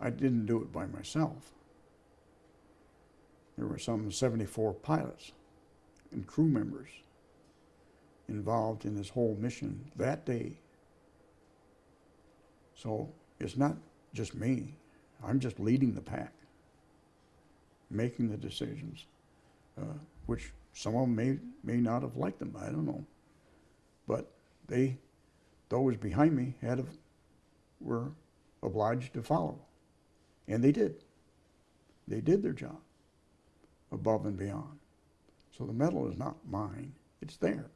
I didn't do it by myself. There were some 74 pilots and crew members involved in this whole mission that day. So it's not just me. I'm just leading the pack, making the decisions, uh, which some of them may, may not have liked them. I don't know. But they, those behind me had, a, were obliged to follow. And they did. They did their job above and beyond. So the medal is not mine, it's theirs.